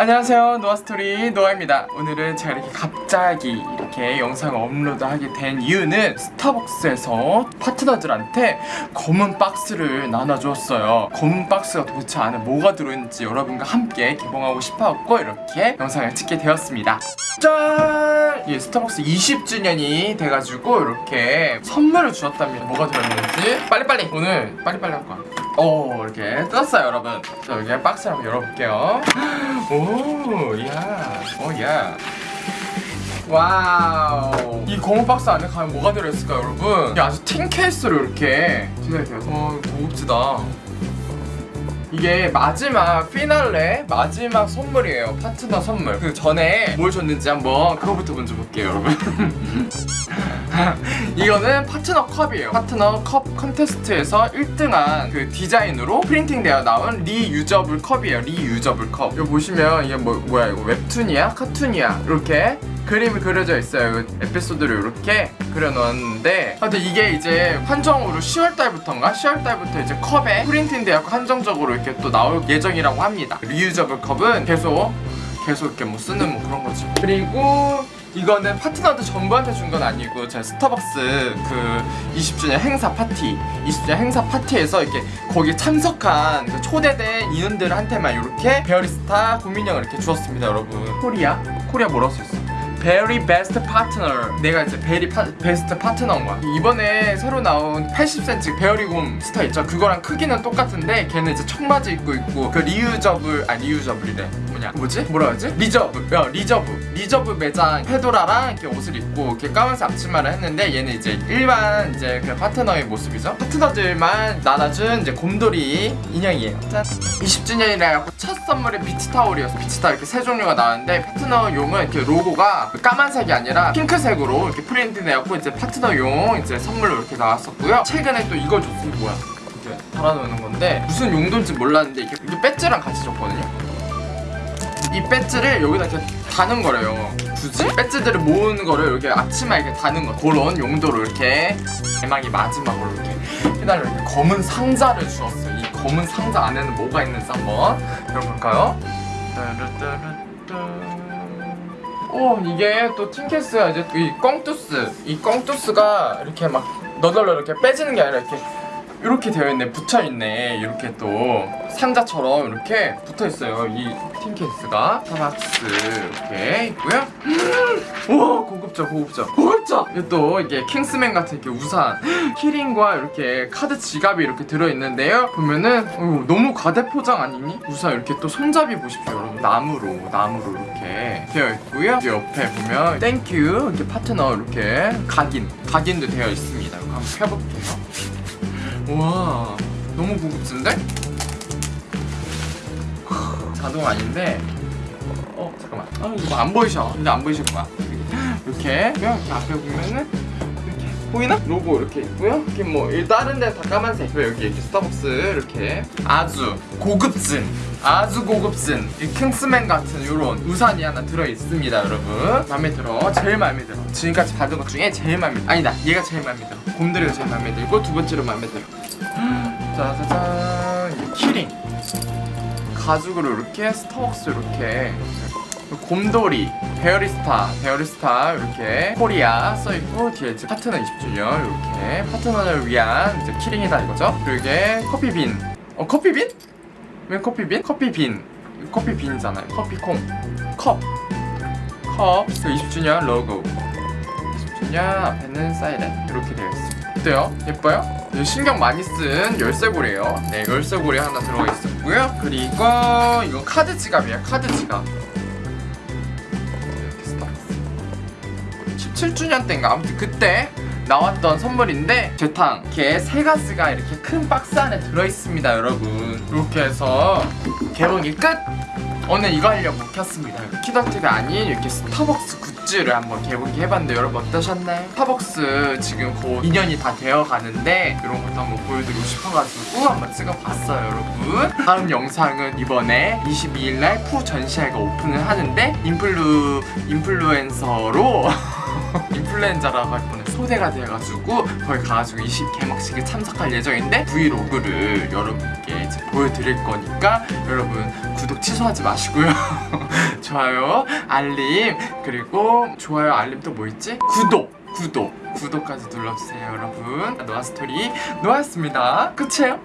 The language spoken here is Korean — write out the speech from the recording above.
안녕하세요. 노아스토리 노아입니다. 오늘은 제가 이렇게 갑자기 이렇게 영상을 업로드하게 된 이유는 스타벅스에서 파트너들한테 검은 박스를 나눠주었어요. 검은 박스가 도대체 안에 뭐가 들어있는지 여러분과 함께 개봉하고 싶어갖고 이렇게 영상을 찍게 되었습니다. 짠! 예, 스타벅스 20주년이 돼가지고 이렇게 선물을 주었답니다. 뭐가 들어있는지? 빨리빨리! 오늘 빨리빨리 할 거야 오 이렇게 떴어요 여러분. 자 여기 박스를 한번 열어볼게요. 오 야, 오야. Wow. 이 검은 박스 안에 가면 뭐가 들어있을까요 여러분? 아주 tin case로 이렇게 디자인되어서 어, 고급지다 이게 마지막 피날레 마지막 선물이에요. 파트너 선물. 그 전에 뭘 줬는지 한번 그거부터 먼저 볼게요 여러분. 이거는 파트너 컵이에요. 파트너 컵 컨테스트에서 1등한 그 디자인으로 printing되어 나온 reusable 컵이에요. reusable 컵. 이거 보시면 이게 뭐, 뭐야 이거 웹툰이야? 카툰이야? 이렇게 그림이 그려져 있어요 에피소드를 이렇게 그려놓았는데 근데 이게 이제 한정으로 10월달부터인가? 10월달부터 이제 컵에 printing되어 한정적으로 이렇게 또 나올 예정이라고 합니다 reusable 컵은 계속 계속 이렇게 뭐 쓰는 뭐 그런 거지 그리고 이거는 파트너들 전부한테 준 건 아니고 제가 스타벅스 그 20주년 행사 파티 20주년 행사 파티에서 이렇게 거기 참석한 그 초대된 인원들한테만 이렇게 Bearista 곰 인형을 이렇게 주었습니다 여러분 코리아? 코리아 뭐라고 써있어? Very best partner 내가 이제 very 파, best partner인 거야. 이번에 새로 나온 80cm 베어리곰 스타 있죠? 그거랑 크기는 똑같은데 걔는 이제 청바지 입고 있고 그 reusable 아 reusable이래 뭐냐? 뭐지? 뭐라 하지? Reserve. 야 Reserve. Reserve 매장. 페도라랑 이렇게 옷을 입고 이렇게 까만색 앞치마를 했는데 얘는 이제 일반 이제 그 파트너의 모습이죠. 파트너들만 나눠준 이제 곰돌이 인형이에요. 짠. 20주년이라 첫 선물이 beach towel이었어. beach towel 이렇게 세 종류가 나왔는데 파트너용은 이렇게 로고가 까만색이 아니라 핑크색으로 이렇게 프린트되었고 이제 파트너용 이제 선물로 이렇게 나왔었고요. 최근에 또 이걸 줬어요 뭐야? 이렇게 달아놓는 건데 무슨 용도인지 몰랐는데 이게, 이게 배지랑 같이 줬거든요 이 배지를 여기다 이렇게 다는 거래요. 굳이? 배지들을 모으는 거를 이렇게 앞치마에 이렇게 다는 거. 그런 용도로 이렇게 대망이 마지막으로 이렇게 해달라 이렇게 검은 상자를 주었어요. 이 검은 상자 안에는 뭐가 있는지 한번 열어볼까요? 오 이게 또 틴케스가 이제 이 꽁투스. 이 꽁투스가 이렇게 막 너덜너 이렇게 빼지는 게 아니라 이렇게 이렇게 되어 있네 붙여 있네. 이렇게 또 상자처럼 이렇게 붙어 있어요 이 tin case가. 스타벅스 이렇게 있고요. 우와 고급져 고급져. 고급져! 이게 또 이게 킹스맨 같은 이렇게 우산 key ring과 이렇게 카드 지갑이 이렇게 들어 있는데요. 보면은 어휴, 너무 과대 포장 아니니? 우산 이렇게 또 손잡이 보십시오 여러분. 나무로 나무로 이렇게 되어 있고요. 이 옆에 보면 thank you 이렇게 파트너 이렇게 각인 각인도 되어 있습니다. 한번 펴볼게요. 우 와 너무 고급진데? 자동 아닌데? 어 잠깐만. 아 이거 안 보이셔. 근데 안 보이실 거야. 이렇게. 이렇게 앞에 보면은 보이나? 로고 이렇게 있고요. 이렇게 뭐 다른 데는 다 까만색. 왜 여기 이렇게 스타벅스 이렇게. 아주 고급진 아주 고급진 이 킹스맨 같은 이런 우산이 하나 들어있습니다 여러분. 마음에 들어. 제일 마음에 들어. 지금까지 받은 것 중에 제일 마음에 들어. 아니다. 얘가 제일 마음에 들어. 곰돌이가 제일 마음에 들고 두 번째로 마음에 들어. 짜자잔 이 key ring. 가죽으로 이렇게 스타벅스 이렇게 곰돌이 베어리스타 베어리스타 이렇게 코리아 써있고 뒤에 이제 파트너 20주년 이렇게 파트너를 위한 이제 key ring이다 이거죠? 그리고 이게 커피빈. 어 커피빈? 왜 커피빈? 커피빈. 커피빈이잖아요. 커피콩. 컵. 컵, 그 20주년 로고. 20주년 앞에는 사이렌 이렇게 되어 있습니다. 어때요? 예뻐요? 네, 신경 많이 쓴 열쇠고리예요. 네 열쇠고리 하나 들어가 있었고요. 그리고 이거 카드 지갑이에요. 카드 지갑 17주년 때인가? 아무튼 그때 나왔던 선물인데 재탕. 이렇게 세 가지가 이렇게 큰 박스 안에 들어있습니다 여러분. 이렇게 해서 개봉이 끝! 오늘 이거 하려고 켰습니다. kidult가 아닌 이렇게 스타벅스 굿즈를 한번 개봉해 봤는데 여러분 어떠셨나요? 스타벅스 지금 곧 2년이 다 되어 가는데 이런 것도 한번 보여드리고 싶어가지고 한번 찍어봤어요 여러분. 다음 영상은 이번에 22일날 푸 전시회가 오픈을 하는데 인플루 인플루엔서로 인플루엔자라고 할 뻔해 초대가 돼가지고 거기 가가지고 20 개막식에 참석할 예정인데 브이로그를 여러분께 보여드릴 거니까 여러분 구독 취소하지 마시고요. 좋아요 알림 그리고 좋아요 알림 또 뭐 있지? 구독 구독. 구독까지 눌러주세요 여러분. 노아스토리 노아였습니다. 끝이에요?